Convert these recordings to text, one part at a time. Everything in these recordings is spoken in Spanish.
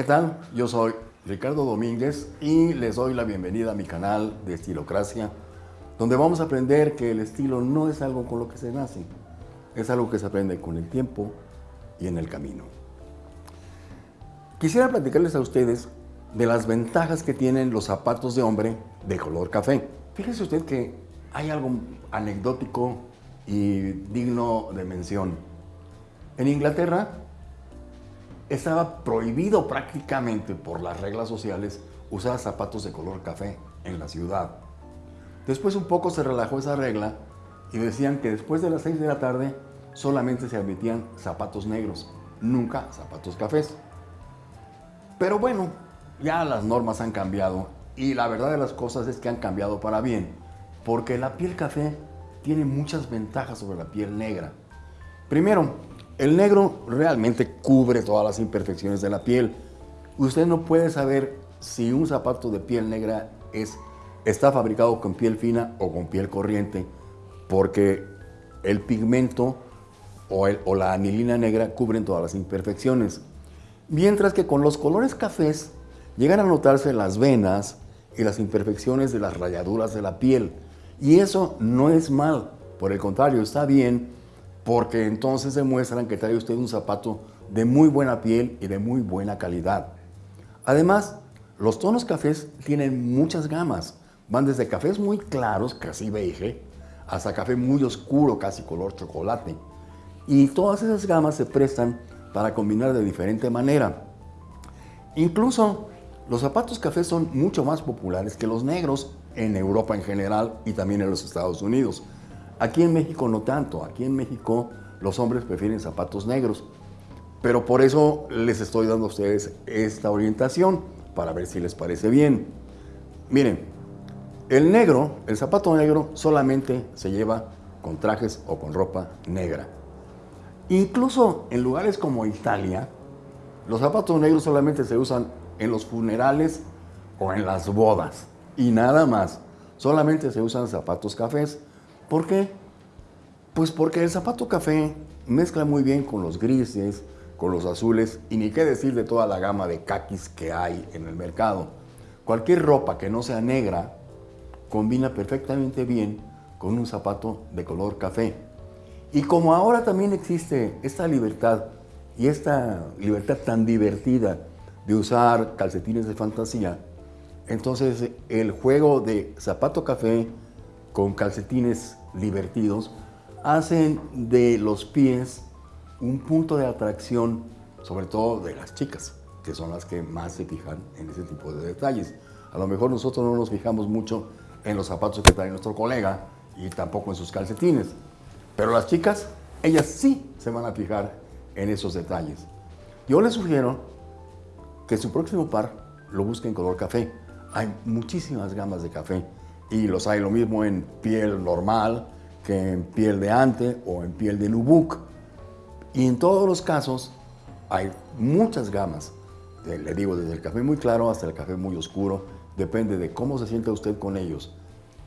¿Qué tal? Yo soy Ricardo Domínguez y les doy la bienvenida a mi canal de Estilocracia, donde vamos a aprender que el estilo no es algo con lo que se nace, es algo que se aprende con el tiempo y en el camino. Quisiera platicarles a ustedes de las ventajas que tienen los zapatos de hombre de color café. Fíjese usted que hay algo anecdótico y digno de mención. En Inglaterra estaba prohibido prácticamente por las reglas sociales usar zapatos de color café en la ciudad. Después un poco se relajó esa regla y decían que después de las 6 de la tarde solamente se admitían zapatos negros, nunca zapatos cafés. Pero bueno, ya las normas han cambiado y la verdad de las cosas es que han cambiado para bien, porque la piel café tiene muchas ventajas sobre la piel negra. Primero, el negro realmente cubre todas las imperfecciones de la piel. Usted no puede saber si un zapato de piel negra es, está fabricado con piel fina o con piel corriente, porque el pigmento o, o la anilina negra cubren todas las imperfecciones. Mientras que con los colores cafés llegan a notarse las venas y las imperfecciones de las rayaduras de la piel. Y eso no es mal, por el contrario, está bien porque entonces demuestran que trae usted un zapato de muy buena piel y de muy buena calidad. Además, los tonos cafés tienen muchas gamas. Van desde cafés muy claros, casi beige, hasta café muy oscuro, casi color chocolate. Y todas esas gamas se prestan para combinar de diferente manera. Incluso los zapatos cafés son mucho más populares que los negros en Europa en general y también en los Estados Unidos. Aquí en México no tanto, aquí en México los hombres prefieren zapatos negros. Pero por eso les estoy dando a ustedes esta orientación para ver si les parece bien. Miren, el negro, el zapato negro solamente se lleva con trajes o con ropa negra. Incluso en lugares como Italia, los zapatos negros solamente se usan en los funerales o en las bodas. Y nada más. Solamente se usan zapatos cafés ¿Por qué? Pues porque el zapato café mezcla muy bien con los grises, con los azules y ni qué decir de toda la gama de caquis que hay en el mercado. Cualquier ropa que no sea negra combina perfectamente bien con un zapato de color café. Y como ahora también existe esta libertad y esta libertad tan divertida de usar calcetines de fantasía, entonces el juego de zapato café con calcetines divertidos, hacen de los pies un punto de atracción, sobre todo de las chicas, que son las que más se fijan en ese tipo de detalles. A lo mejor nosotros no nos fijamos mucho en los zapatos que trae nuestro colega y tampoco en sus calcetines, pero las chicas, ellas sí se van a fijar en esos detalles. Yo les sugiero que su próximo par lo busque en color café. Hay muchísimas gamas de café y los hay lo mismo en piel normal que en piel de ante o en piel de nubuck. Y en todos los casos hay muchas gamas, le digo desde el café muy claro hasta el café muy oscuro, depende de cómo se sienta usted con ellos.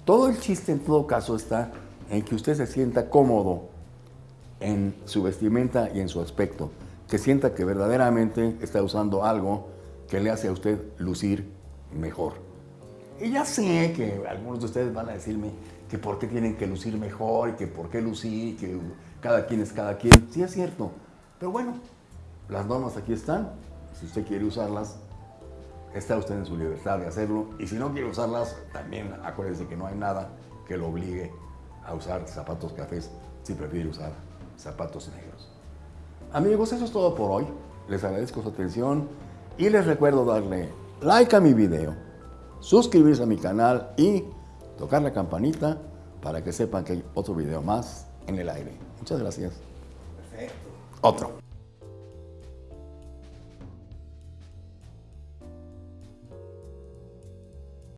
Todo el chiste en todo caso está en que usted se sienta cómodo en su vestimenta y en su aspecto, que sienta que verdaderamente está usando algo que le hace a usted lucir mejor. Y ya sé que algunos de ustedes van a decirme que por qué tienen que lucir mejor y que por qué lucir, que cada quien es cada quien. Sí es cierto, pero bueno, las normas aquí están. Si usted quiere usarlas, está usted en su libertad de hacerlo. Y si no quiere usarlas, también acuérdese que no hay nada que lo obligue a usar zapatos cafés si prefiere usar zapatos negros. Amigos, eso es todo por hoy. Les agradezco su atención y les recuerdo darle like a mi video suscribirse a mi canal y tocar la campanita para que sepan que hay otro video más en el aire. Muchas gracias. Perfecto. Otro.